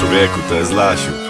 Człowieku, to jest Lasiu.